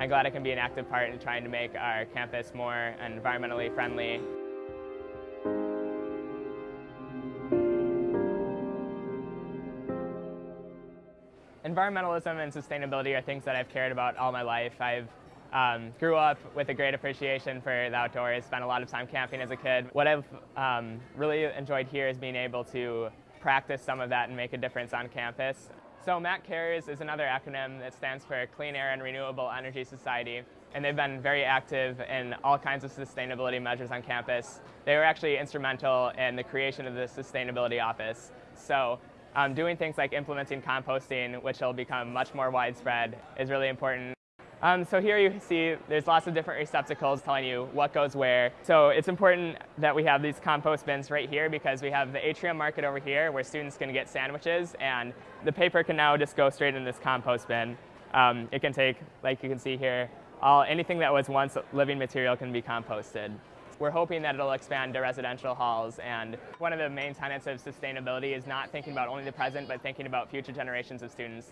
I'm glad I can be an active part in trying to make our campus more environmentally friendly. Environmentalism and sustainability are things that I've cared about all my life. I've um, grew up with a great appreciation for the outdoors, spent a lot of time camping as a kid. What I've um, really enjoyed here is being able to practice some of that and make a difference on campus. So MAC CARES is another acronym that stands for Clean Air and Renewable Energy Society, and they've been very active in all kinds of sustainability measures on campus. They were actually instrumental in the creation of the Sustainability Office. So um, doing things like implementing composting, which will become much more widespread, is really important. Um, so here you see there's lots of different receptacles telling you what goes where. So it's important that we have these compost bins right here because we have the atrium market over here where students can get sandwiches and the paper can now just go straight in this compost bin. Um, it can take, like you can see here, all anything that was once living material can be composted. We're hoping that it'll expand to residential halls and one of the main tenets of sustainability is not thinking about only the present but thinking about future generations of students.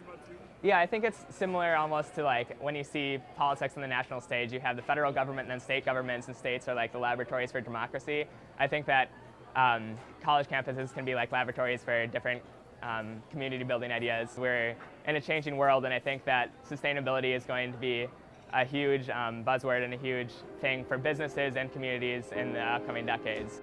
Yeah, I think it's similar almost to like when you see politics on the national stage, you have the federal government and then state governments and states are like the laboratories for democracy. I think that um, college campuses can be like laboratories for different um, community building ideas. We're in a changing world and I think that sustainability is going to be a huge um, buzzword and a huge thing for businesses and communities in the upcoming decades.